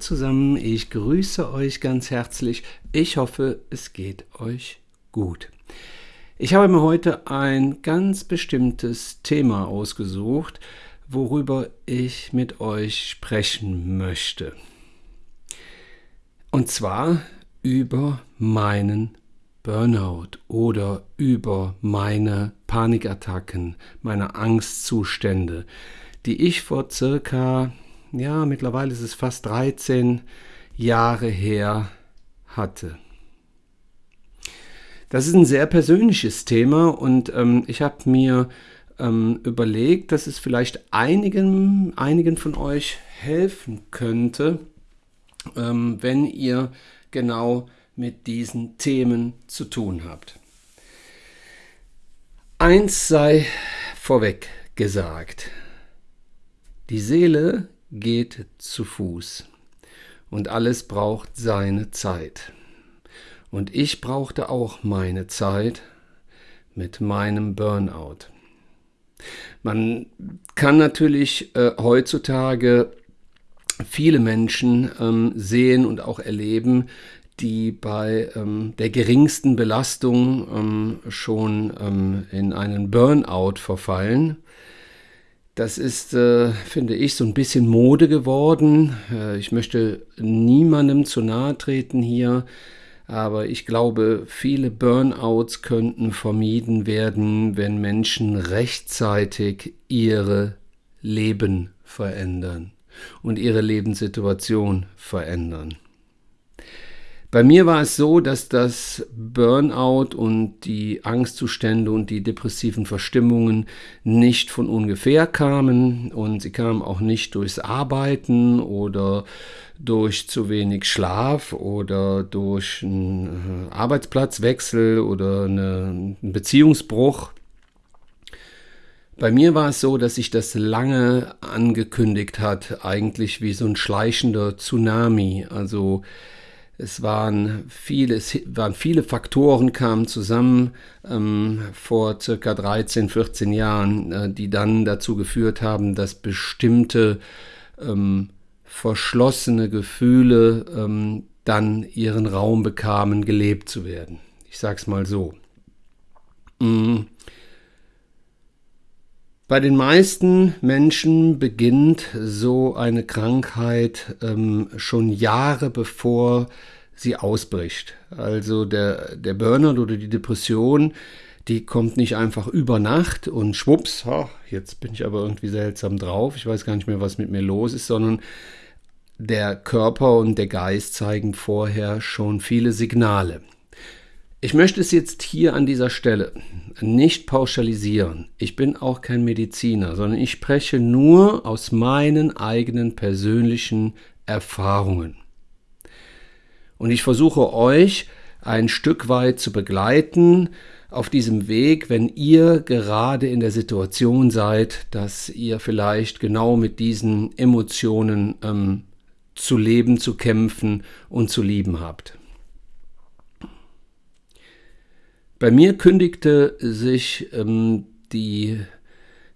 zusammen, ich grüße euch ganz herzlich. Ich hoffe, es geht euch gut. Ich habe mir heute ein ganz bestimmtes Thema ausgesucht, worüber ich mit euch sprechen möchte. Und zwar über meinen Burnout oder über meine Panikattacken, meine Angstzustände, die ich vor circa ja, mittlerweile ist es fast 13 Jahre her hatte. Das ist ein sehr persönliches Thema und ähm, ich habe mir ähm, überlegt, dass es vielleicht einigen, einigen von euch helfen könnte, ähm, wenn ihr genau mit diesen Themen zu tun habt. Eins sei vorweg gesagt. Die Seele geht zu Fuß. Und alles braucht seine Zeit. Und ich brauchte auch meine Zeit mit meinem Burnout. Man kann natürlich äh, heutzutage viele Menschen ähm, sehen und auch erleben, die bei ähm, der geringsten Belastung ähm, schon ähm, in einen Burnout verfallen. Das ist, äh, finde ich, so ein bisschen Mode geworden. Äh, ich möchte niemandem zu nahe treten hier, aber ich glaube, viele Burnouts könnten vermieden werden, wenn Menschen rechtzeitig ihre Leben verändern und ihre Lebenssituation verändern. Bei mir war es so, dass das Burnout und die Angstzustände und die depressiven Verstimmungen nicht von ungefähr kamen und sie kamen auch nicht durchs Arbeiten oder durch zu wenig Schlaf oder durch einen äh, Arbeitsplatzwechsel oder einen Beziehungsbruch. Bei mir war es so, dass sich das lange angekündigt hat, eigentlich wie so ein schleichender Tsunami. Also es waren viele, es waren viele Faktoren kamen zusammen ähm, vor circa 13, 14 Jahren, äh, die dann dazu geführt haben, dass bestimmte ähm, verschlossene Gefühle ähm, dann ihren Raum bekamen, gelebt zu werden. Ich sage es mal so. Mhm. Bei den meisten Menschen beginnt so eine Krankheit ähm, schon Jahre bevor sie ausbricht. Also der, der Burnout oder die Depression, die kommt nicht einfach über Nacht und schwupps, ha, jetzt bin ich aber irgendwie seltsam drauf, ich weiß gar nicht mehr, was mit mir los ist, sondern der Körper und der Geist zeigen vorher schon viele Signale. Ich möchte es jetzt hier an dieser Stelle nicht pauschalisieren. Ich bin auch kein Mediziner, sondern ich spreche nur aus meinen eigenen persönlichen Erfahrungen. Und ich versuche euch ein Stück weit zu begleiten auf diesem Weg, wenn ihr gerade in der Situation seid, dass ihr vielleicht genau mit diesen Emotionen ähm, zu leben, zu kämpfen und zu lieben habt. Bei mir kündigte sich ähm, die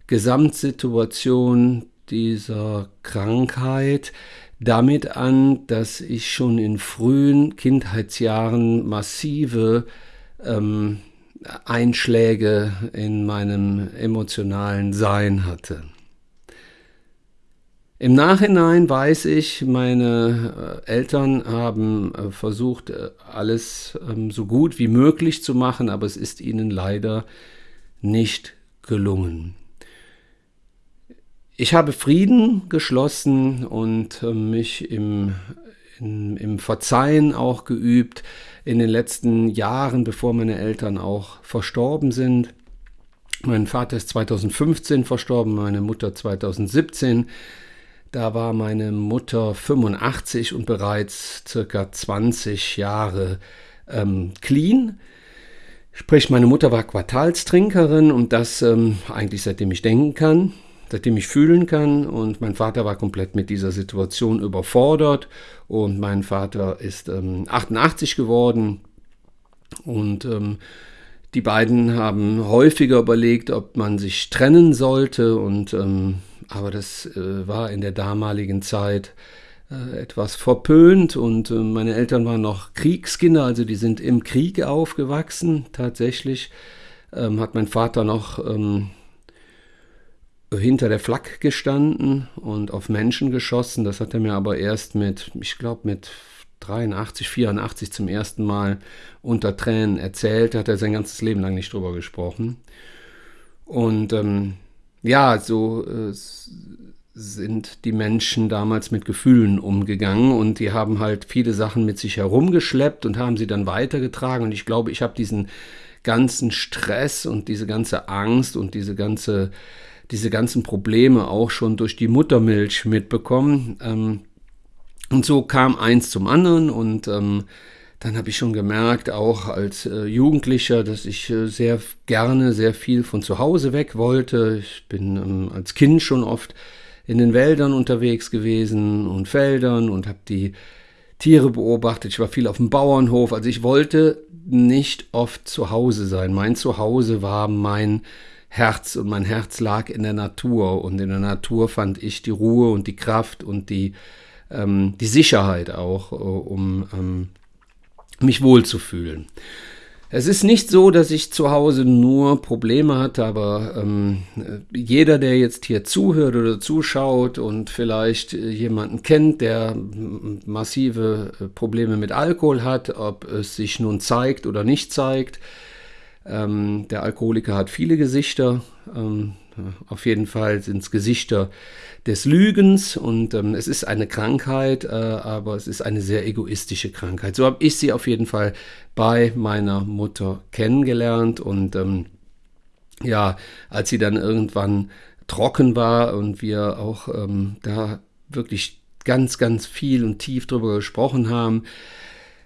Gesamtsituation dieser Krankheit damit an, dass ich schon in frühen Kindheitsjahren massive ähm, Einschläge in meinem emotionalen Sein hatte. Im Nachhinein weiß ich, meine äh, Eltern haben äh, versucht, äh, alles ähm, so gut wie möglich zu machen, aber es ist ihnen leider nicht gelungen. Ich habe Frieden geschlossen und mich im, in, im Verzeihen auch geübt in den letzten Jahren, bevor meine Eltern auch verstorben sind. Mein Vater ist 2015 verstorben, meine Mutter 2017. Da war meine Mutter 85 und bereits circa 20 Jahre ähm, clean. Sprich, meine Mutter war Quartalstrinkerin und das ähm, eigentlich seitdem ich denken kann, seitdem ich fühlen kann. Und mein Vater war komplett mit dieser Situation überfordert. Und mein Vater ist ähm, 88 geworden und ähm, die beiden haben häufiger überlegt, ob man sich trennen sollte und ähm, aber das äh, war in der damaligen Zeit äh, etwas verpönt und äh, meine Eltern waren noch Kriegskinder, also die sind im Krieg aufgewachsen. Tatsächlich ähm, hat mein Vater noch ähm, hinter der Flak gestanden und auf Menschen geschossen. Das hat er mir aber erst mit, ich glaube, mit 83, 84 zum ersten Mal unter Tränen erzählt. Da hat er sein ganzes Leben lang nicht drüber gesprochen. Und ähm, ja, so äh, sind die Menschen damals mit Gefühlen umgegangen und die haben halt viele Sachen mit sich herumgeschleppt und haben sie dann weitergetragen. Und ich glaube, ich habe diesen ganzen Stress und diese ganze Angst und diese ganze diese ganzen Probleme auch schon durch die Muttermilch mitbekommen. Ähm, und so kam eins zum anderen und ähm, dann habe ich schon gemerkt, auch als äh, Jugendlicher, dass ich äh, sehr gerne sehr viel von zu Hause weg wollte. Ich bin ähm, als Kind schon oft in den Wäldern unterwegs gewesen und Feldern und habe die Tiere beobachtet. Ich war viel auf dem Bauernhof. Also ich wollte nicht oft zu Hause sein. Mein Zuhause war mein Herz und mein Herz lag in der Natur und in der Natur fand ich die Ruhe und die Kraft und die, ähm, die Sicherheit auch, äh, um ähm, mich wohlzufühlen. Es ist nicht so, dass ich zu Hause nur Probleme hatte, aber ähm, jeder, der jetzt hier zuhört oder zuschaut und vielleicht jemanden kennt, der massive äh, Probleme mit Alkohol hat, ob es sich nun zeigt oder nicht zeigt, ähm, der Alkoholiker hat viele Gesichter. Ähm, auf jeden Fall sind es Gesichter des Lügens und ähm, es ist eine Krankheit, äh, aber es ist eine sehr egoistische Krankheit. So habe ich sie auf jeden Fall bei meiner Mutter kennengelernt und ähm, ja, als sie dann irgendwann trocken war und wir auch ähm, da wirklich ganz, ganz viel und tief drüber gesprochen haben,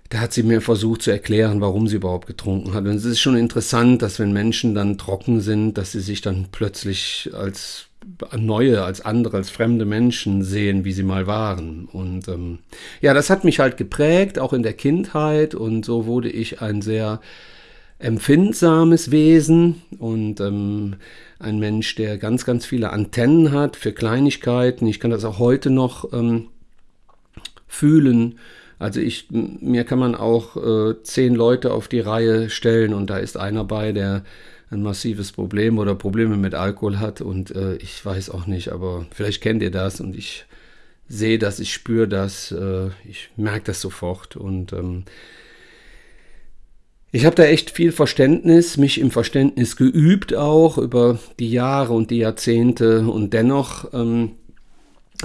da hat sie mir versucht zu erklären, warum sie überhaupt getrunken hat. Und es ist schon interessant, dass wenn Menschen dann trocken sind, dass sie sich dann plötzlich als neue, als andere, als fremde Menschen sehen, wie sie mal waren. Und ähm, ja, das hat mich halt geprägt, auch in der Kindheit. Und so wurde ich ein sehr empfindsames Wesen und ähm, ein Mensch, der ganz, ganz viele Antennen hat für Kleinigkeiten. Ich kann das auch heute noch ähm, fühlen also ich, mir kann man auch äh, zehn Leute auf die Reihe stellen und da ist einer bei, der ein massives Problem oder Probleme mit Alkohol hat und äh, ich weiß auch nicht, aber vielleicht kennt ihr das und ich sehe das, ich spüre das, äh, ich merke das sofort und ähm, ich habe da echt viel Verständnis, mich im Verständnis geübt auch über die Jahre und die Jahrzehnte und dennoch ähm,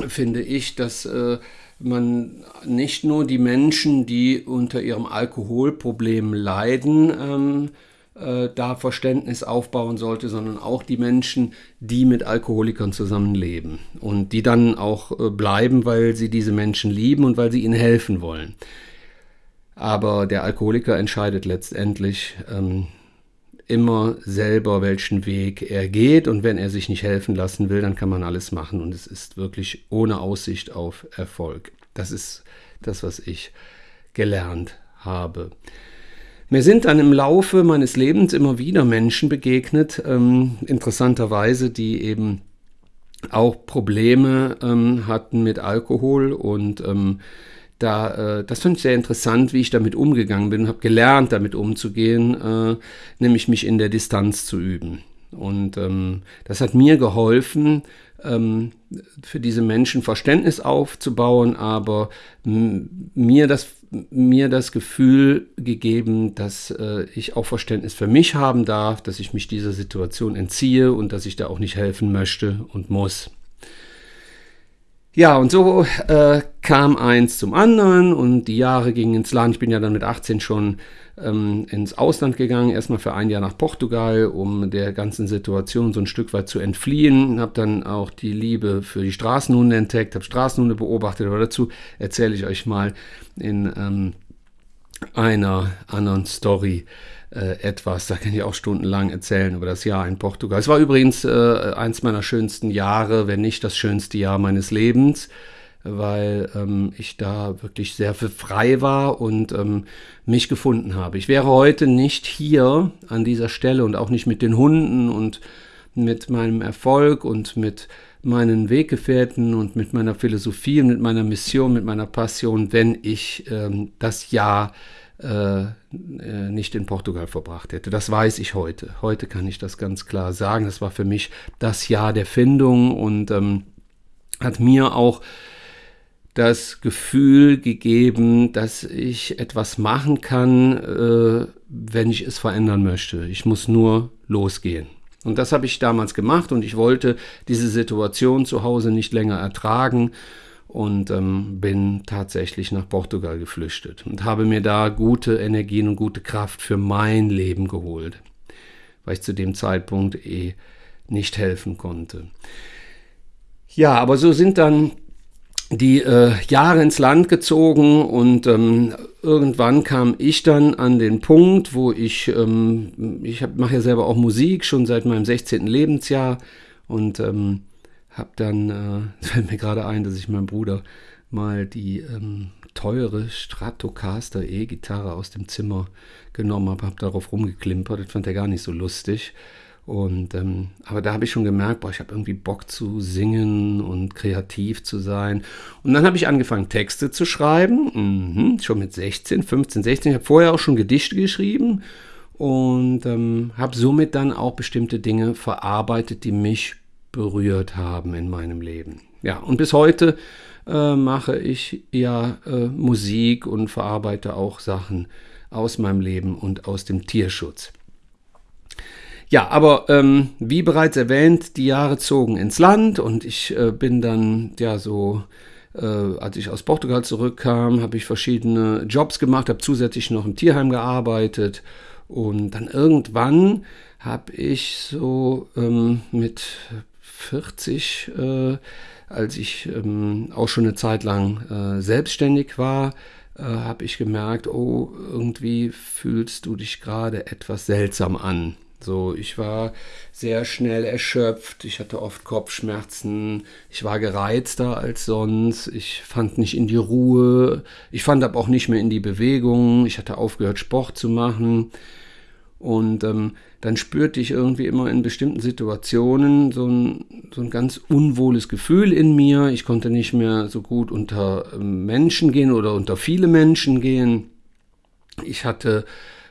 finde ich, dass äh, man nicht nur die Menschen, die unter ihrem Alkoholproblem leiden, ähm, äh, da Verständnis aufbauen sollte, sondern auch die Menschen, die mit Alkoholikern zusammenleben und die dann auch äh, bleiben, weil sie diese Menschen lieben und weil sie ihnen helfen wollen. Aber der Alkoholiker entscheidet letztendlich, ähm, immer selber, welchen Weg er geht. Und wenn er sich nicht helfen lassen will, dann kann man alles machen. Und es ist wirklich ohne Aussicht auf Erfolg. Das ist das, was ich gelernt habe. Mir sind dann im Laufe meines Lebens immer wieder Menschen begegnet, ähm, interessanterweise, die eben auch Probleme ähm, hatten mit Alkohol und ähm, da, äh, das fand ich sehr interessant, wie ich damit umgegangen bin, habe gelernt, damit umzugehen, äh, nämlich mich in der Distanz zu üben. Und ähm, das hat mir geholfen, ähm, für diese Menschen Verständnis aufzubauen, aber mir das, mir das Gefühl gegeben, dass äh, ich auch Verständnis für mich haben darf, dass ich mich dieser Situation entziehe und dass ich da auch nicht helfen möchte und muss. Ja, und so äh, kam eins zum anderen und die Jahre gingen ins Land. Ich bin ja dann mit 18 schon ähm, ins Ausland gegangen, erstmal für ein Jahr nach Portugal, um der ganzen Situation so ein Stück weit zu entfliehen. Habe dann auch die Liebe für die Straßenhunde entdeckt, habe Straßenhunde beobachtet, aber dazu erzähle ich euch mal in ähm, einer anderen Story äh, etwas. Da kann ich auch stundenlang erzählen über das Jahr in Portugal. Es war übrigens äh, eins meiner schönsten Jahre, wenn nicht das schönste Jahr meines Lebens, weil ähm, ich da wirklich sehr frei war und ähm, mich gefunden habe. Ich wäre heute nicht hier an dieser Stelle und auch nicht mit den Hunden und mit meinem Erfolg und mit meinen Weggefährten und mit meiner Philosophie mit meiner Mission, mit meiner Passion, wenn ich ähm, das Jahr äh, äh, nicht in Portugal verbracht hätte. Das weiß ich heute. Heute kann ich das ganz klar sagen. Das war für mich das Jahr der Findung und ähm, hat mir auch das Gefühl gegeben, dass ich etwas machen kann, äh, wenn ich es verändern möchte. Ich muss nur losgehen. Und das habe ich damals gemacht und ich wollte diese Situation zu Hause nicht länger ertragen und ähm, bin tatsächlich nach Portugal geflüchtet und habe mir da gute Energien und gute Kraft für mein Leben geholt, weil ich zu dem Zeitpunkt eh nicht helfen konnte. Ja, aber so sind dann die äh, Jahre ins Land gezogen und ähm, irgendwann kam ich dann an den Punkt, wo ich, ähm, ich mache ja selber auch Musik schon seit meinem 16. Lebensjahr und ähm, habe dann, äh, fällt mir gerade ein, dass ich meinem Bruder mal die ähm, teure Stratocaster E-Gitarre aus dem Zimmer genommen habe, habe darauf rumgeklimpert, das fand er gar nicht so lustig und ähm, aber da habe ich schon gemerkt, boah, ich habe irgendwie Bock zu singen und kreativ zu sein. Und dann habe ich angefangen, Texte zu schreiben, mhm, schon mit 16, 15, 16. Ich habe vorher auch schon Gedichte geschrieben und ähm, habe somit dann auch bestimmte Dinge verarbeitet, die mich berührt haben in meinem Leben. Ja, und bis heute äh, mache ich ja äh, Musik und verarbeite auch Sachen aus meinem Leben und aus dem Tierschutz. Ja, aber ähm, wie bereits erwähnt, die Jahre zogen ins Land und ich äh, bin dann ja so, äh, als ich aus Portugal zurückkam, habe ich verschiedene Jobs gemacht, habe zusätzlich noch im Tierheim gearbeitet und dann irgendwann habe ich so ähm, mit 40, äh, als ich ähm, auch schon eine Zeit lang äh, selbstständig war, äh, habe ich gemerkt, oh, irgendwie fühlst du dich gerade etwas seltsam an. So, ich war sehr schnell erschöpft, ich hatte oft Kopfschmerzen, ich war gereizter als sonst, ich fand nicht in die Ruhe, ich fand aber auch nicht mehr in die Bewegung, ich hatte aufgehört, Sport zu machen. Und ähm, dann spürte ich irgendwie immer in bestimmten Situationen so ein, so ein ganz unwohles Gefühl in mir. Ich konnte nicht mehr so gut unter ähm, Menschen gehen oder unter viele Menschen gehen. Ich hatte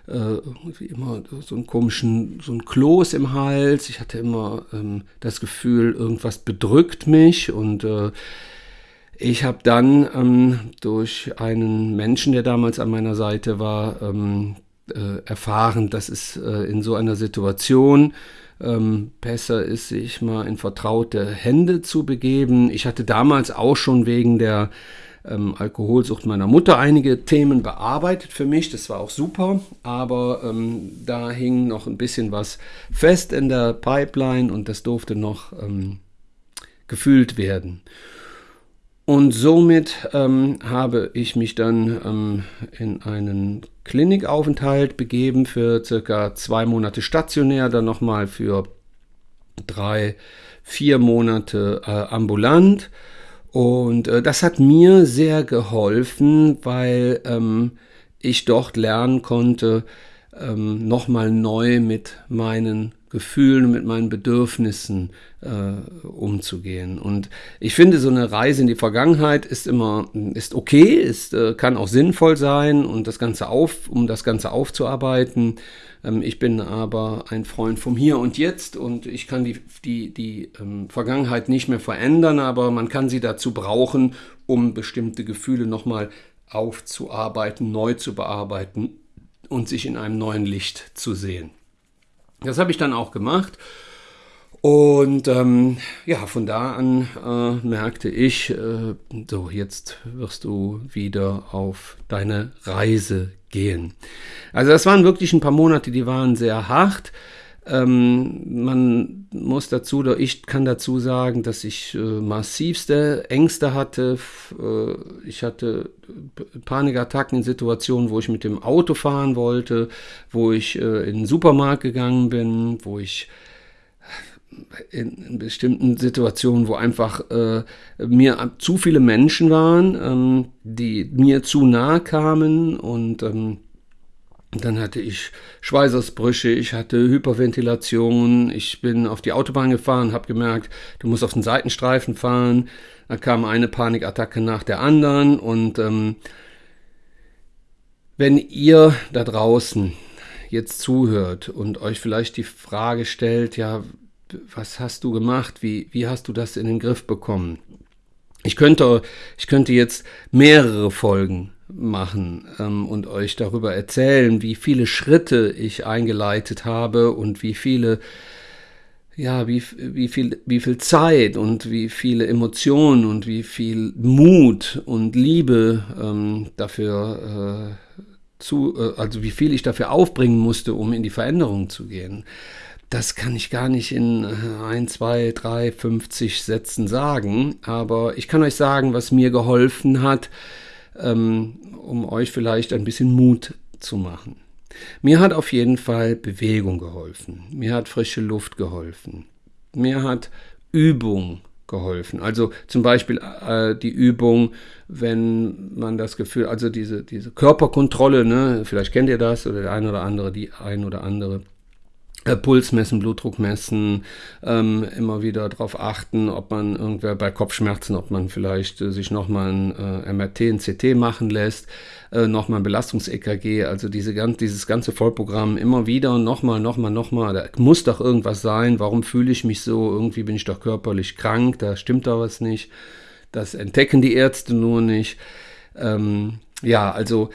äh, immer so einen komischen, so ein Kloß im Hals. Ich hatte immer ähm, das Gefühl, irgendwas bedrückt mich und äh, ich habe dann ähm, durch einen Menschen, der damals an meiner Seite war, ähm, äh, erfahren, dass es äh, in so einer Situation ähm, besser ist, sich mal in vertraute Hände zu begeben. Ich hatte damals auch schon wegen der ähm, Alkoholsucht meiner Mutter einige Themen bearbeitet für mich. Das war auch super, aber ähm, da hing noch ein bisschen was fest in der Pipeline und das durfte noch ähm, gefühlt werden. Und somit ähm, habe ich mich dann ähm, in einen Klinikaufenthalt begeben für circa zwei Monate stationär, dann nochmal für drei, vier Monate äh, ambulant. Und äh, das hat mir sehr geholfen, weil ähm, ich dort lernen konnte, ähm, nochmal neu mit meinen Gefühlen, mit meinen Bedürfnissen äh, umzugehen. Und ich finde, so eine Reise in die Vergangenheit ist immer, ist okay, ist, äh, kann auch sinnvoll sein und das Ganze auf, um das Ganze aufzuarbeiten. Ähm, ich bin aber ein Freund vom Hier und Jetzt und ich kann die, die, die ähm, Vergangenheit nicht mehr verändern, aber man kann sie dazu brauchen, um bestimmte Gefühle nochmal aufzuarbeiten, neu zu bearbeiten und sich in einem neuen Licht zu sehen. Das habe ich dann auch gemacht. Und ähm, ja, von da an äh, merkte ich, äh, so jetzt wirst du wieder auf deine Reise gehen. Also das waren wirklich ein paar Monate, die waren sehr hart. Ähm, man muss dazu, oder ich kann dazu sagen, dass ich äh, massivste Ängste hatte. Äh, ich hatte Panikattacken in Situationen, wo ich mit dem Auto fahren wollte, wo ich äh, in den Supermarkt gegangen bin, wo ich in, in, bestimmten Situationen, wo einfach äh, mir zu viele Menschen waren, ähm, die mir zu nahe kamen und ähm, Dann hatte ich Schweißausbrüche, ich hatte Hyperventilation, ich bin auf die Autobahn gefahren, habe gemerkt, du musst auf den Seitenstreifen fahren. Da kam eine Panikattacke nach der anderen und ähm, wenn ihr da draußen jetzt zuhört und euch vielleicht die Frage stellt, ja, was hast du gemacht? Wie, wie hast du das in den Griff bekommen? Ich könnte, ich könnte jetzt mehrere Folgen machen ähm, und euch darüber erzählen, wie viele Schritte ich eingeleitet habe und wie viele, ja, wie, wie, viel, wie viel Zeit und wie viele Emotionen und wie viel Mut und Liebe ähm, dafür äh, zu, äh, also wie viel ich dafür aufbringen musste, um in die Veränderung zu gehen. Das kann ich gar nicht in 1, 2, 3, 50 Sätzen sagen, aber ich kann euch sagen, was mir geholfen hat, um euch vielleicht ein bisschen Mut zu machen. Mir hat auf jeden Fall Bewegung geholfen. Mir hat frische Luft geholfen. Mir hat Übung geholfen. Also zum Beispiel äh, die Übung, wenn man das Gefühl, also diese, diese Körperkontrolle, ne, vielleicht kennt ihr das oder der eine oder andere, die ein oder andere. Äh, Puls messen, Blutdruck messen, ähm, immer wieder darauf achten, ob man irgendwer bei Kopfschmerzen, ob man vielleicht äh, sich nochmal ein äh, MRT, ein CT machen lässt, äh, nochmal ein Belastungs-EKG, also diese, dieses ganze Vollprogramm immer wieder, nochmal, nochmal, nochmal, da muss doch irgendwas sein, warum fühle ich mich so, irgendwie bin ich doch körperlich krank, da stimmt da was nicht, das entdecken die Ärzte nur nicht. Ähm, ja, also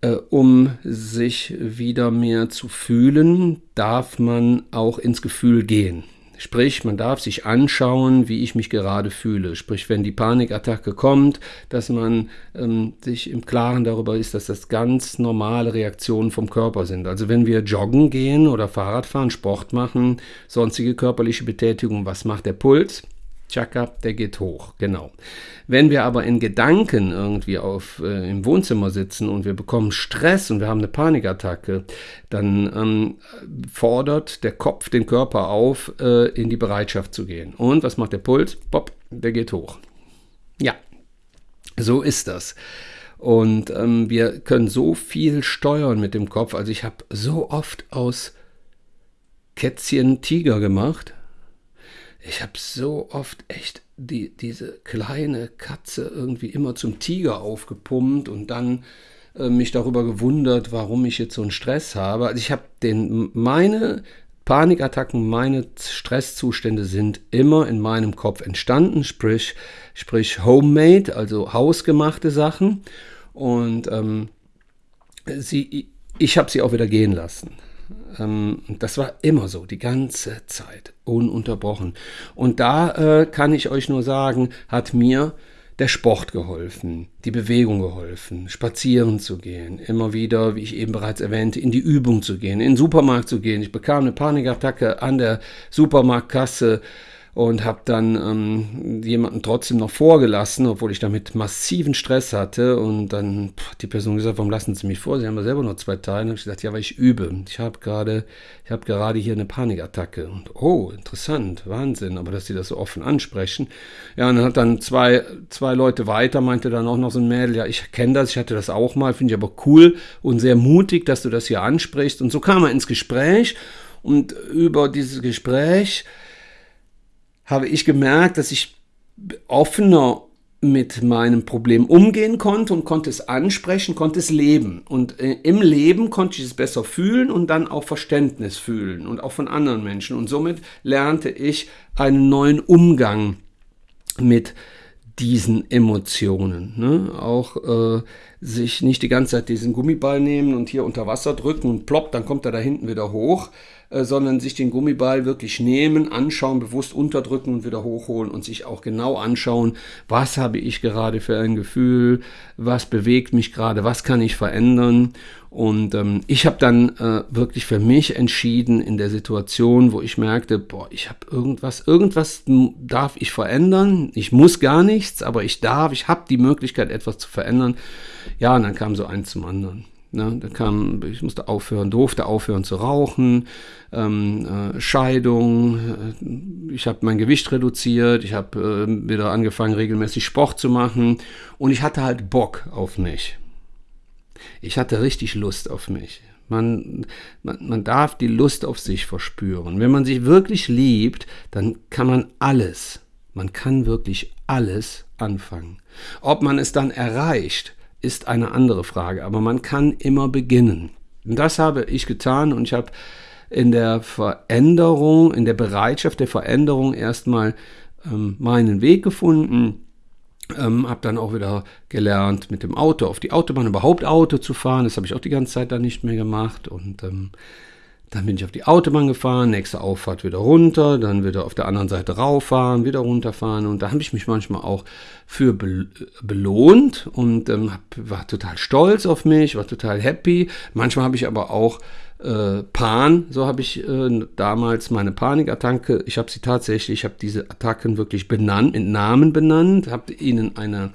äh, um sich wieder mehr zu fühlen, darf man auch ins Gefühl gehen. Sprich, man darf sich anschauen, wie ich mich gerade fühle. Sprich, wenn die Panikattacke kommt, dass man ähm, sich im Klaren darüber ist, dass das ganz normale Reaktionen vom Körper sind. Also wenn wir joggen gehen oder Fahrrad fahren, Sport machen, sonstige körperliche Betätigung, was macht der Puls? Chaka, der geht hoch, genau. Wenn wir aber in Gedanken irgendwie auf, äh, im Wohnzimmer sitzen und wir bekommen Stress und wir haben eine Panikattacke, dann ähm, fordert der Kopf den Körper auf, äh, in die Bereitschaft zu gehen. Und was macht der Puls? Pop, der geht hoch. Ja, so ist das. Und ähm, wir können so viel steuern mit dem Kopf. Also ich habe so oft aus Kätzchen Tiger gemacht ich habe so oft echt die, diese kleine Katze irgendwie immer zum Tiger aufgepumpt und dann äh, mich darüber gewundert, warum ich jetzt so einen Stress habe. Also ich habe den meine Panikattacken, meine Stresszustände sind immer in meinem Kopf entstanden, sprich, sprich homemade, also hausgemachte Sachen. Und ähm, sie, ich habe sie auch wieder gehen lassen. Ähm, das war immer so, die ganze Zeit, ununterbrochen. Und da äh, kann ich euch nur sagen, hat mir der Sport geholfen, die Bewegung geholfen, spazieren zu gehen, immer wieder, wie ich eben bereits erwähnte, in die Übung zu gehen, in den Supermarkt zu gehen. Ich bekam eine Panikattacke an der Supermarktkasse und habe dann ähm, jemanden trotzdem noch vorgelassen, obwohl ich damit massiven Stress hatte. Und dann pff, die Person gesagt, warum lassen Sie mich vor? Sie haben ja selber nur zwei Teile. Und ich gesagt, ja, weil ich übe. Ich habe gerade, ich habe gerade hier eine Panikattacke. Und oh, interessant, Wahnsinn. Aber dass Sie das so offen ansprechen. Ja, und dann hat dann zwei, zwei Leute weiter, meinte dann auch noch so ein Mädel, ja, ich kenne das, ich hatte das auch mal, finde ich aber cool und sehr mutig, dass du das hier ansprichst. Und so kam er ins Gespräch. Und über dieses Gespräch habe ich gemerkt, dass ich offener mit meinem Problem umgehen konnte und konnte es ansprechen, konnte es leben. Und äh, im Leben konnte ich es besser fühlen und dann auch Verständnis fühlen und auch von anderen Menschen. Und somit lernte ich einen neuen Umgang mit diesen Emotionen. Ne? Auch äh, sich nicht die ganze Zeit diesen Gummiball nehmen und hier unter Wasser drücken und plopp, dann kommt er da hinten wieder hoch, äh, sondern sich den Gummiball wirklich nehmen, anschauen, bewusst unterdrücken und wieder hochholen und sich auch genau anschauen, was habe ich gerade für ein Gefühl, was bewegt mich gerade, was kann ich verändern. Und ähm, ich habe dann äh, wirklich für mich entschieden in der Situation, wo ich merkte, boah, ich habe irgendwas, irgendwas darf ich verändern. Ich muss gar nichts, aber ich darf, ich habe die Möglichkeit, etwas zu verändern. Ja, und dann kam so eins zum anderen. Ne, da kam, ich musste aufhören, durfte aufhören zu rauchen, ähm, äh, Scheidung, äh, ich habe mein Gewicht reduziert, ich habe äh, wieder angefangen, regelmäßig Sport zu machen und ich hatte halt Bock auf mich. Ich hatte richtig Lust auf mich. Man, man, man darf die Lust auf sich verspüren. Wenn man sich wirklich liebt, dann kann man alles, man kann wirklich alles anfangen. Ob man es dann erreicht, ist eine andere Frage, aber man kann immer beginnen. Und das habe ich getan und ich habe in der Veränderung, in der Bereitschaft der Veränderung erstmal ähm, meinen Weg gefunden ähm, habe dann auch wieder gelernt, mit dem Auto auf die Autobahn überhaupt Auto zu fahren. Das habe ich auch die ganze Zeit dann nicht mehr gemacht. Und ähm, dann bin ich auf die Autobahn gefahren, nächste Auffahrt wieder runter, dann wieder auf der anderen Seite rauffahren, wieder runterfahren. Und da habe ich mich manchmal auch für belohnt und ähm, war total stolz auf mich, war total happy. Manchmal habe ich aber auch äh, Pan, so habe ich äh, damals meine Panikattacke, ich habe sie tatsächlich, ich habe diese Attacken wirklich benannt, mit Namen benannt, habe ihnen eine,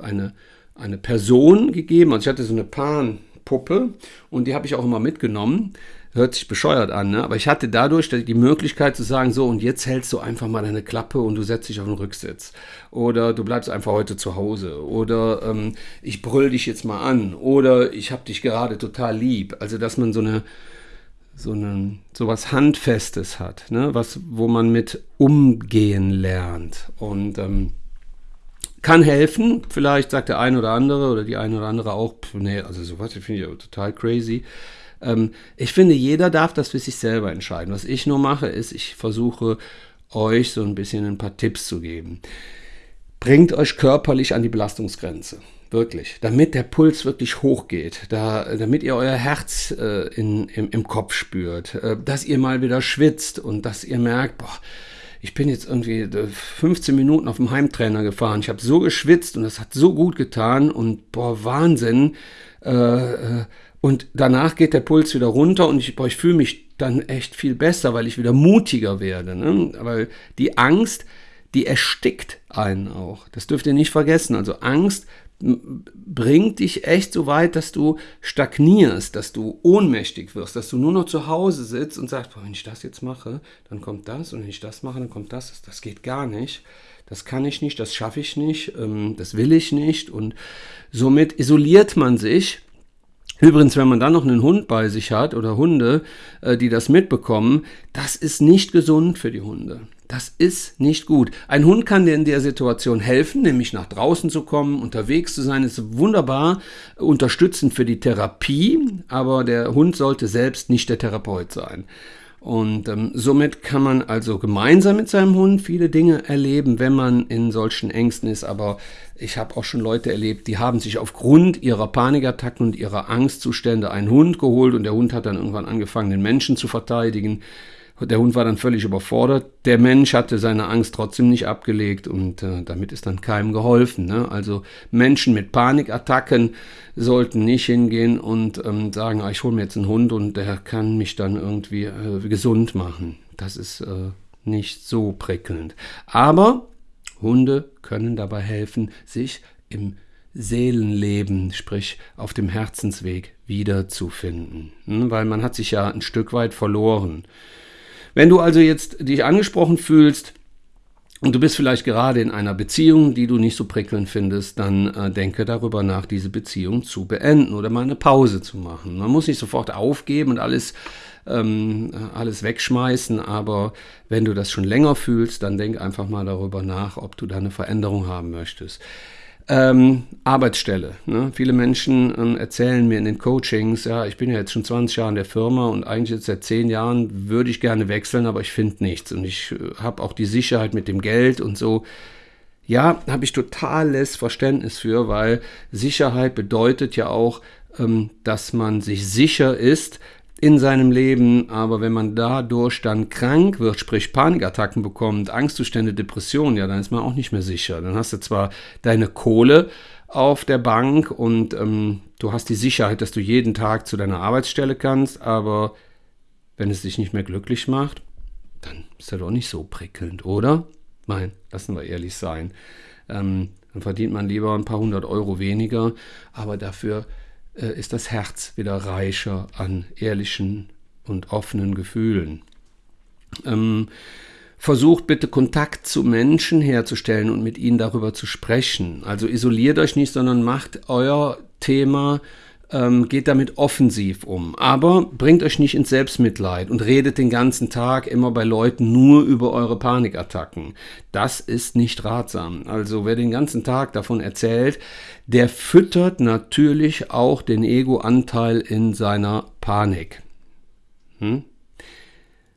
eine, eine Person gegeben, also ich hatte so eine Pan-Puppe und die habe ich auch immer mitgenommen hört sich bescheuert an, ne? aber ich hatte dadurch die Möglichkeit zu sagen, so und jetzt hältst du einfach mal deine Klappe und du setzt dich auf den Rücksitz. Oder du bleibst einfach heute zu Hause. Oder ähm, ich brüll dich jetzt mal an. Oder ich habe dich gerade total lieb. Also dass man so eine so, eine, so was Handfestes hat, ne? was, wo man mit umgehen lernt. Und ähm, kann helfen. Vielleicht sagt der eine oder andere oder die eine oder andere auch, nee, also sowas finde ich total crazy. Ähm, ich finde, jeder darf das für sich selber entscheiden. Was ich nur mache, ist, ich versuche euch so ein bisschen ein paar Tipps zu geben. Bringt euch körperlich an die Belastungsgrenze. Wirklich. Damit der Puls wirklich hochgeht, da, damit ihr euer Herz äh, in, im, im, Kopf spürt, äh, dass ihr mal wieder schwitzt und dass ihr merkt, boah, ich bin jetzt irgendwie 15 äh, Minuten auf dem Heimtrainer gefahren. Ich habe so geschwitzt und das hat so gut getan und boah, Wahnsinn. Äh, äh und danach geht der Puls wieder runter und ich, ich fühle mich dann echt viel besser, weil ich wieder mutiger werde. Ne? Weil die Angst, die erstickt einen auch. Das dürft ihr nicht vergessen. Also Angst bringt dich echt so weit, dass du stagnierst, dass du ohnmächtig wirst, dass du nur noch zu Hause sitzt und sagst, wenn ich das jetzt mache, dann kommt das und wenn ich das mache, dann kommt das. Das geht gar nicht. Das kann ich nicht, das schaffe ich nicht, ähm, das will ich nicht. Und somit isoliert man sich Übrigens, wenn man dann noch einen Hund bei sich hat oder Hunde, äh, die das mitbekommen, das ist nicht gesund für die Hunde. Das ist nicht gut. Ein Hund kann dir in der Situation helfen, nämlich nach draußen zu kommen, unterwegs zu sein, ist wunderbar unterstützend für die Therapie, aber der Hund sollte selbst nicht der Therapeut sein. Und ähm, somit kann man also gemeinsam mit seinem Hund viele Dinge erleben, wenn man in solchen Ängsten ist. Aber ich habe auch schon Leute erlebt, die haben sich aufgrund ihrer Panikattacken und ihrer Angstzustände einen Hund geholt und der Hund hat dann irgendwann angefangen, den Menschen zu verteidigen. Der Hund war dann völlig überfordert. Der Mensch hatte seine Angst trotzdem nicht abgelegt und äh, damit ist dann keinem geholfen. Ne? Also Menschen mit Panikattacken sollten nicht hingehen und ähm, sagen, ah, ich hole mir jetzt einen Hund und der kann mich dann irgendwie äh, gesund machen. Das ist äh, nicht so prickelnd. Aber Hunde können dabei helfen, sich im Seelenleben, sprich auf dem Herzensweg wiederzufinden. Hm? Weil man hat sich ja ein Stück weit verloren. Wenn du also jetzt dich angesprochen fühlst und du bist vielleicht gerade in einer Beziehung, die du nicht so prickelnd findest, dann äh, denke darüber nach, diese Beziehung zu beenden oder mal eine Pause zu machen. Man muss nicht sofort aufgeben und alles ähm, alles wegschmeißen, aber wenn du das schon länger fühlst, dann denk einfach mal darüber nach, ob du da eine Veränderung haben möchtest. Ähm, Arbeitsstelle. Ne? Viele Menschen ähm, erzählen mir in den Coachings, ja, ich bin ja jetzt schon 20 Jahre in der Firma und eigentlich jetzt seit 10 Jahren würde ich gerne wechseln, aber ich finde nichts. Und ich äh, habe auch die Sicherheit mit dem Geld und so. Ja, habe ich totales Verständnis für, weil Sicherheit bedeutet ja auch, ähm, dass man sich sicher ist, in seinem Leben, aber wenn man dadurch dann krank wird, sprich Panikattacken bekommt, Angstzustände, Depressionen, ja, dann ist man auch nicht mehr sicher. Dann hast du zwar deine Kohle auf der Bank und ähm, du hast die Sicherheit, dass du jeden Tag zu deiner Arbeitsstelle kannst, aber wenn es dich nicht mehr glücklich macht, dann ist das doch nicht so prickelnd, oder? Nein, lassen wir ehrlich sein. Ähm, dann verdient man lieber ein paar hundert Euro weniger, aber dafür ist das Herz wieder reicher an ehrlichen und offenen Gefühlen. Ähm, versucht bitte Kontakt zu Menschen herzustellen und mit ihnen darüber zu sprechen. Also isoliert euch nicht, sondern macht euer Thema ähm, geht damit offensiv um. Aber bringt euch nicht ins Selbstmitleid und redet den ganzen Tag immer bei Leuten nur über eure Panikattacken. Das ist nicht ratsam. Also wer den ganzen Tag davon erzählt, der füttert natürlich auch den Ego-Anteil in seiner Panik. Hm?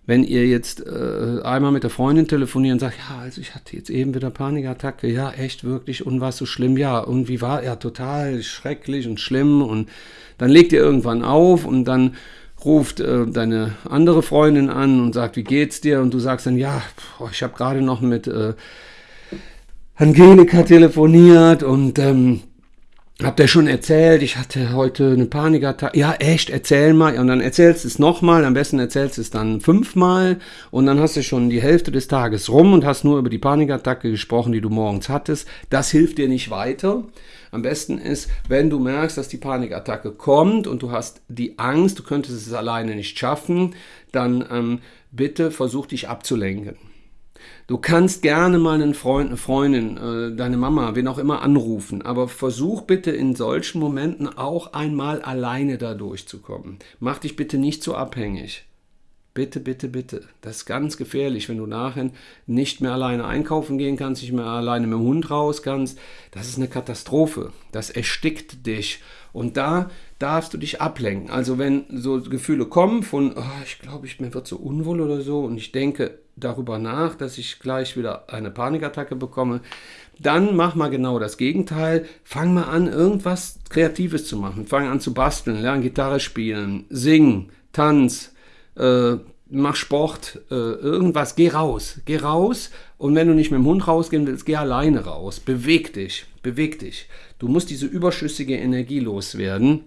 Wenn ihr jetzt äh, einmal mit der Freundin telefoniert und sagt, ja, also ich hatte jetzt eben wieder Panikattacke, ja, echt wirklich, und war so schlimm, ja, und wie war, ja, total schrecklich und schlimm, und dann legt ihr irgendwann auf und dann ruft äh, deine andere Freundin an und sagt, wie geht's dir? Und du sagst dann, ja, boah, ich habe gerade noch mit äh, Angelika telefoniert und ähm, Habt ihr schon erzählt, ich hatte heute eine Panikattacke. Ja, echt, erzähl mal. Und dann erzählst du es nochmal, am besten erzählst du es dann fünfmal und dann hast du schon die Hälfte des Tages rum und hast nur über die Panikattacke gesprochen, die du morgens hattest. Das hilft dir nicht weiter. Am besten ist, wenn du merkst, dass die Panikattacke kommt und du hast die Angst, du könntest es alleine nicht schaffen, dann ähm, bitte versuch dich abzulenken. Du kannst gerne mal einen Freund, eine Freundin, äh, deine Mama, wen auch immer anrufen, aber versuch bitte in solchen Momenten auch einmal alleine da durchzukommen. Mach dich bitte nicht so abhängig. Bitte, bitte, bitte. Das ist ganz gefährlich, wenn du nachher nicht mehr alleine einkaufen gehen kannst, nicht mehr alleine mit dem Hund raus kannst. Das ist eine Katastrophe. Das erstickt dich. Und da darfst du dich ablenken. Also wenn so Gefühle kommen von, oh, ich glaube, ich mir wird so unwohl oder so und ich denke darüber nach, dass ich gleich wieder eine Panikattacke bekomme, dann mach mal genau das Gegenteil. Fang mal an, irgendwas Kreatives zu machen. Fang an zu basteln, lern Gitarre spielen, sing, tanz, äh, mach Sport, äh, irgendwas. Geh raus, geh raus. Und wenn du nicht mit dem Hund rausgehen willst, geh alleine raus. Beweg dich, beweg dich. Du musst diese überschüssige Energie loswerden.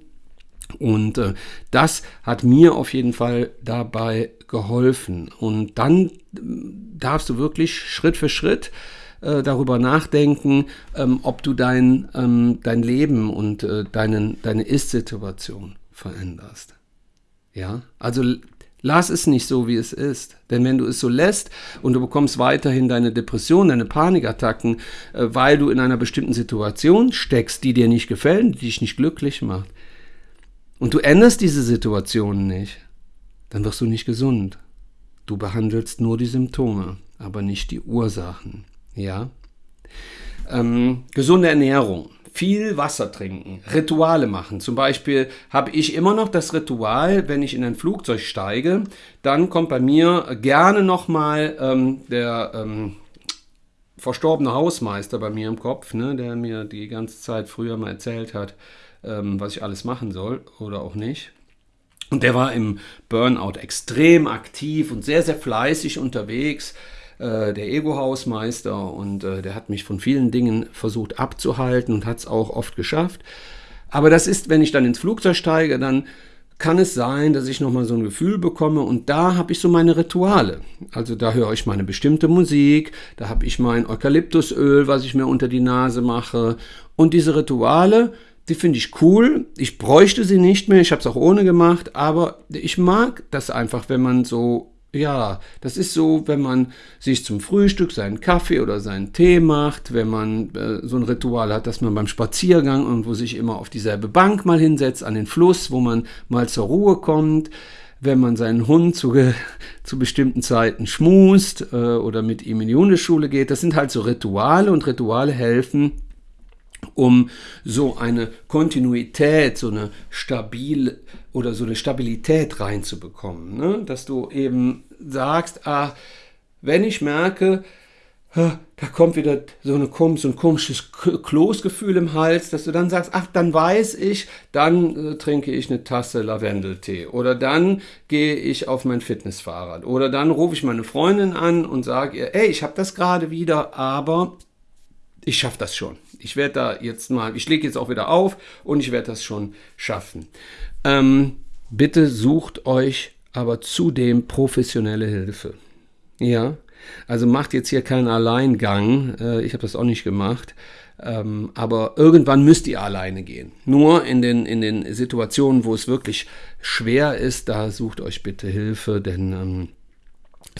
Und äh, das hat mir auf jeden Fall dabei geholfen. Und dann äh, darfst du wirklich Schritt für Schritt äh, darüber nachdenken, ähm, ob du dein, ähm, dein Leben und äh, deinen, deine Ist-Situation veränderst. Ja, also lass es nicht so, wie es ist. Denn wenn du es so lässt und du bekommst weiterhin deine Depression, deine Panikattacken, äh, weil du in einer bestimmten Situation steckst, die dir nicht gefällt, die dich nicht glücklich macht, und du änderst diese Situation nicht, dann wirst du nicht gesund. Du behandelst nur die Symptome, aber nicht die Ursachen. Ja? Ähm, gesunde Ernährung, viel Wasser trinken, Rituale machen. Zum Beispiel habe ich immer noch das Ritual, wenn ich in ein Flugzeug steige, dann kommt bei mir gerne nochmal ähm, der ähm, verstorbene Hausmeister bei mir im Kopf, ne, der mir die ganze Zeit früher mal erzählt hat, ähm, was ich alles machen soll oder auch nicht. Und der war im Burnout extrem aktiv und sehr, sehr fleißig unterwegs, äh, der Ego-Hausmeister. Und äh, der hat mich von vielen Dingen versucht abzuhalten und hat es auch oft geschafft. Aber das ist, wenn ich dann ins Flugzeug steige, dann kann es sein, dass ich nochmal so ein Gefühl bekomme und da habe ich so meine Rituale. Also da höre ich meine bestimmte Musik, da habe ich mein Eukalyptusöl, was ich mir unter die Nase mache und diese Rituale, die finde ich cool. Ich bräuchte sie nicht mehr. Ich habe es auch ohne gemacht. Aber ich mag das einfach, wenn man so, ja, das ist so, wenn man sich zum Frühstück seinen Kaffee oder seinen Tee macht, wenn man äh, so ein Ritual hat, dass man beim Spaziergang irgendwo sich immer auf dieselbe Bank mal hinsetzt, an den Fluss, wo man mal zur Ruhe kommt wenn man seinen Hund zu, zu bestimmten Zeiten schmust äh, oder mit ihm in die Hundeschule geht. Das sind halt so Rituale und Rituale helfen, um so eine Kontinuität, so eine stabil oder so eine Stabilität reinzubekommen. Ne? Dass du eben sagst, ah, wenn ich merke, da kommt wieder so, eine, so ein komisches Kloßgefühl im Hals, dass du dann sagst, ach, dann weiß ich, dann äh, trinke ich eine Tasse Lavendeltee oder dann gehe ich auf mein Fitnessfahrrad oder dann rufe ich meine Freundin an und sage ihr, ey, ich habe das gerade wieder, aber ich schaffe das schon. Ich werde da jetzt mal, ich lege jetzt auch wieder auf und ich werde das schon schaffen. Ähm, bitte sucht euch aber zudem professionelle Hilfe. Ja, also macht jetzt hier keinen Alleingang. Äh, ich habe das auch nicht gemacht. Ähm, aber irgendwann müsst ihr alleine gehen. Nur in den, in den Situationen, wo es wirklich schwer ist, da sucht euch bitte Hilfe, denn ähm,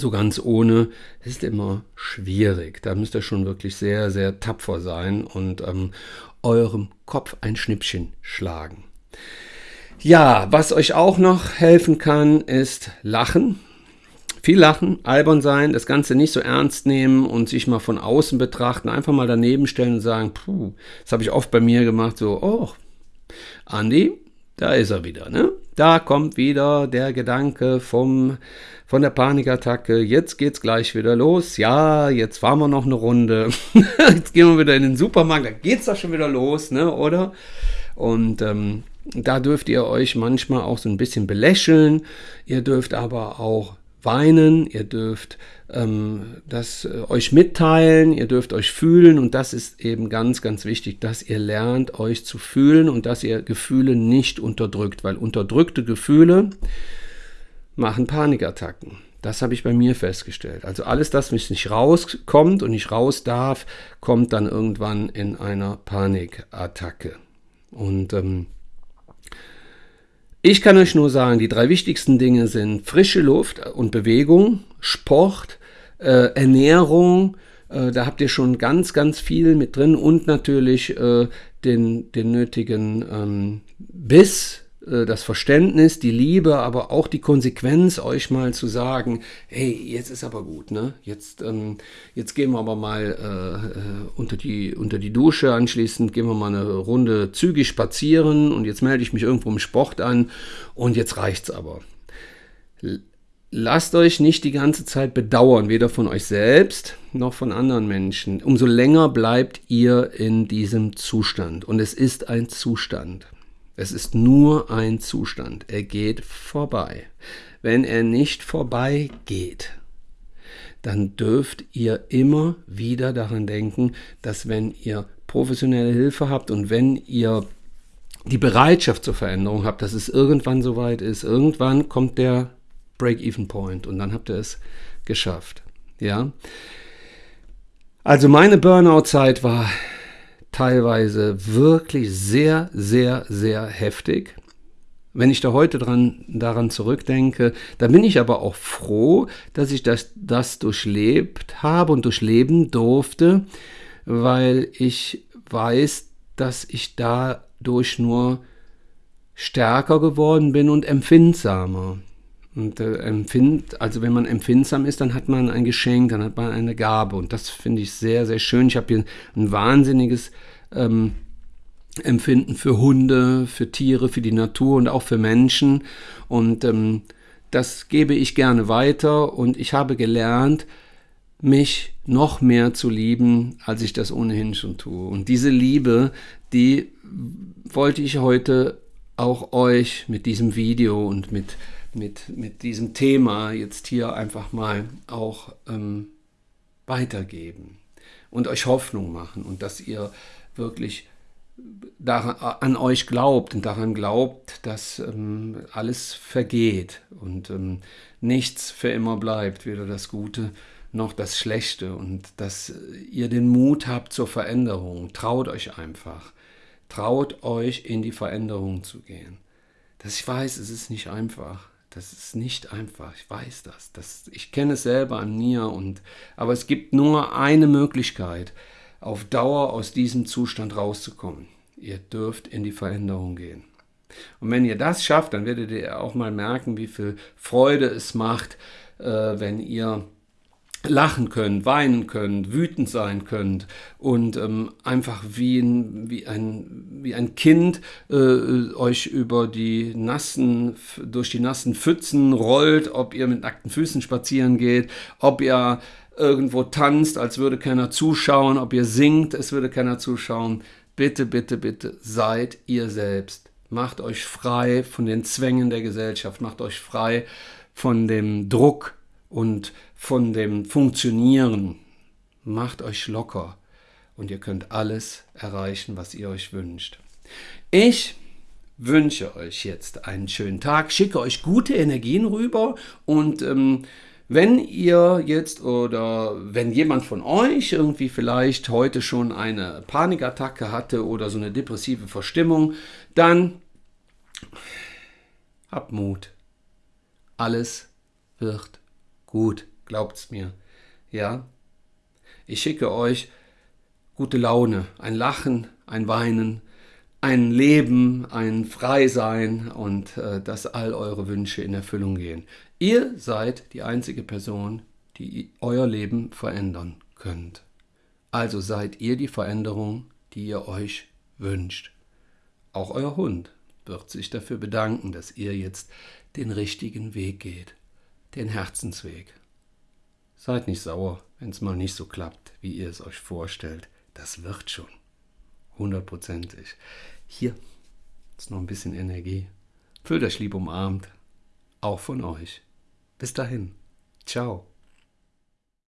so ganz ohne ist immer schwierig. Da müsst ihr schon wirklich sehr, sehr tapfer sein und ähm, eurem Kopf ein Schnippchen schlagen. Ja, was euch auch noch helfen kann, ist Lachen. Viel lachen, albern sein, das Ganze nicht so ernst nehmen und sich mal von außen betrachten, einfach mal daneben stellen und sagen, puh, das habe ich oft bei mir gemacht, so, oh, Andi, da ist er wieder, ne? Da kommt wieder der Gedanke vom, von der Panikattacke. Jetzt geht's gleich wieder los. Ja, jetzt fahren wir noch eine Runde. jetzt gehen wir wieder in den Supermarkt. Da geht's doch schon wieder los, ne? Oder? Und ähm, da dürft ihr euch manchmal auch so ein bisschen belächeln. Ihr dürft aber auch weinen, ihr dürft ähm, das äh, euch mitteilen, ihr dürft euch fühlen und das ist eben ganz, ganz wichtig, dass ihr lernt, euch zu fühlen und dass ihr Gefühle nicht unterdrückt, weil unterdrückte Gefühle machen Panikattacken. Das habe ich bei mir festgestellt. Also alles das, was nicht rauskommt und nicht raus darf, kommt dann irgendwann in einer Panikattacke. Und ähm, ich kann euch nur sagen, die drei wichtigsten Dinge sind frische Luft und Bewegung, Sport, äh, Ernährung. Äh, da habt ihr schon ganz, ganz viel mit drin und natürlich äh, den, den nötigen ähm, Biss, das Verständnis, die Liebe, aber auch die Konsequenz, euch mal zu sagen, hey, jetzt ist aber gut, ne? Jetzt, ähm, jetzt gehen wir aber mal äh, äh, unter, die, unter die Dusche, anschließend gehen wir mal eine Runde zügig spazieren und jetzt melde ich mich irgendwo im Sport an und jetzt reicht's aber. Lasst euch nicht die ganze Zeit bedauern, weder von euch selbst noch von anderen Menschen. Umso länger bleibt ihr in diesem Zustand. Und es ist ein Zustand. Es ist nur ein Zustand. Er geht vorbei. Wenn er nicht vorbei geht, dann dürft ihr immer wieder daran denken, dass wenn ihr professionelle Hilfe habt und wenn ihr die Bereitschaft zur Veränderung habt, dass es irgendwann soweit ist, irgendwann kommt der Break-Even-Point und dann habt ihr es geschafft. Ja. Also meine Burnout-Zeit war teilweise wirklich sehr, sehr, sehr heftig. Wenn ich da heute dran, daran zurückdenke, dann bin ich aber auch froh, dass ich das, das durchlebt habe und durchleben durfte, weil ich weiß, dass ich dadurch nur stärker geworden bin und empfindsamer. Und äh, empfind, also wenn man empfindsam ist, dann hat man ein Geschenk, dann hat man eine Gabe. Und das finde ich sehr, sehr schön. Ich habe hier ein wahnsinniges ähm, Empfinden für Hunde, für Tiere, für die Natur und auch für Menschen. Und ähm, das gebe ich gerne weiter. Und ich habe gelernt, mich noch mehr zu lieben, als ich das ohnehin schon tue. Und diese Liebe, die wollte ich heute auch euch mit diesem Video und mit mit, mit diesem Thema jetzt hier einfach mal auch ähm, weitergeben und euch Hoffnung machen und dass ihr wirklich daran, an euch glaubt und daran glaubt, dass ähm, alles vergeht und ähm, nichts für immer bleibt, weder das Gute noch das Schlechte und dass ihr den Mut habt zur Veränderung. Traut euch einfach. Traut euch in die Veränderung zu gehen. Dass ich weiß, es ist nicht einfach. Das ist nicht einfach, ich weiß das. das ich kenne es selber an mir, und, aber es gibt nur eine Möglichkeit, auf Dauer aus diesem Zustand rauszukommen. Ihr dürft in die Veränderung gehen. Und wenn ihr das schafft, dann werdet ihr auch mal merken, wie viel Freude es macht, äh, wenn ihr lachen könnt, weinen könnt, wütend sein könnt und ähm, einfach wie ein, wie ein, wie ein Kind äh, euch über die nassen, durch die nassen Pfützen rollt, ob ihr mit nackten Füßen spazieren geht, ob ihr irgendwo tanzt, als würde keiner zuschauen, ob ihr singt, es würde keiner zuschauen. Bitte, bitte, bitte, seid ihr selbst. Macht euch frei von den Zwängen der Gesellschaft, macht euch frei von dem Druck und von dem Funktionieren. Macht euch locker und ihr könnt alles erreichen, was ihr euch wünscht. Ich wünsche euch jetzt einen schönen Tag, schicke euch gute Energien rüber und ähm, wenn ihr jetzt oder wenn jemand von euch irgendwie vielleicht heute schon eine Panikattacke hatte oder so eine depressive Verstimmung, dann habt Mut. Alles wird gut. Glaubt's mir. Ja? Ich schicke euch gute Laune, ein Lachen, ein Weinen ein Leben, ein Freisein und äh, dass all eure Wünsche in Erfüllung gehen. Ihr seid die einzige Person, die euer Leben verändern könnt. Also seid ihr die Veränderung, die ihr euch wünscht. Auch euer Hund wird sich dafür bedanken, dass ihr jetzt den richtigen Weg geht, den Herzensweg. Seid nicht sauer, wenn es mal nicht so klappt, wie ihr es euch vorstellt. Das wird schon. Hundertprozentig. Hier ist noch ein bisschen Energie. Fühlt euch lieb umarmt. Auch von euch. Bis dahin. Ciao.